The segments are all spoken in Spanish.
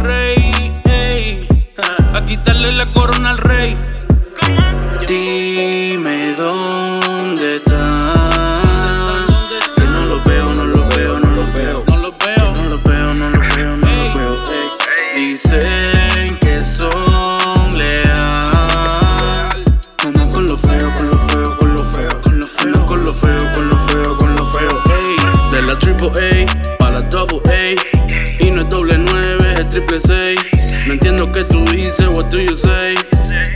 rey, ey, a quitarle la corona al rey. Dime dónde están. Si no los veo, no los veo, no los veo. No los veo. No los veo, no los veo, no los veo. Dicen que son leal. Andan con lo feo, con lo feo, con lo feo. Con lo feo, con lo feo, con lo feo, con lo feo. De la triple A pa' la double A. you say?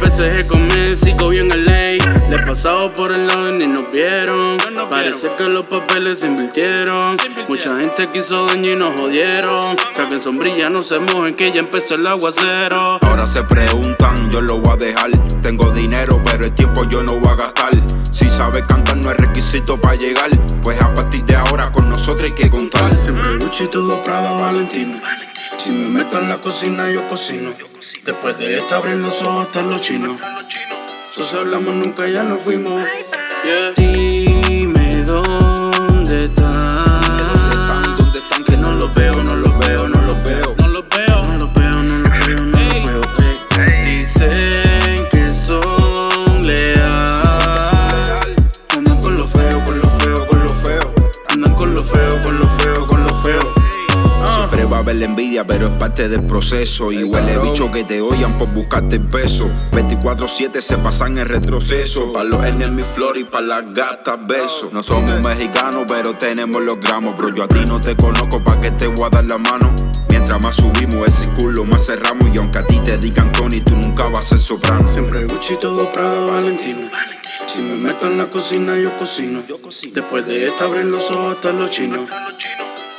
PSG con Messi, en ley. Le pasaba por el lado y ni nos vieron. Parece que los papeles se invirtieron. Mucha gente quiso daño y nos jodieron. Saquen sombrilla, no se mojen que ya empezó el aguacero. Ahora se preguntan, yo lo voy a dejar. Tengo dinero, pero el tiempo yo no voy a gastar. Si sabes cantar no es requisito para llegar. Pues a partir de ahora con nosotros hay que contar. Siempre Gucci, todo Prada, Valentino. Meto en la cocina, yo cocino. Después de esta abren los ojos hasta los chinos. Sos hablamos nunca, ya nos fuimos. La envidia, pero es parte del proceso. Y huele bicho que te oyan por buscarte el peso. 24-7 se pasan en retroceso. Pa' los enemigos flor y pa' las gatas besos. No somos mexicanos, pero tenemos los gramos. Bro, yo a ti no te conozco, pa' que te voy a dar la mano. Mientras más subimos ese culo, más cerramos. Y aunque a ti te digan Tony, tú nunca vas a ser soprano. Siempre Gucci, todo Prada, Valentino. Si me meto en la cocina, yo cocino. Después de esta abren los ojos hasta los chinos.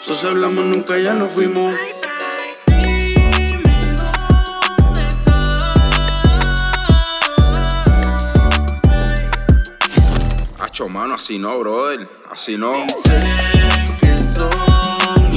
Sos hablamos nunca, ya nos fuimos. Hacho, mano, así no, brother. Así no. Dicen que son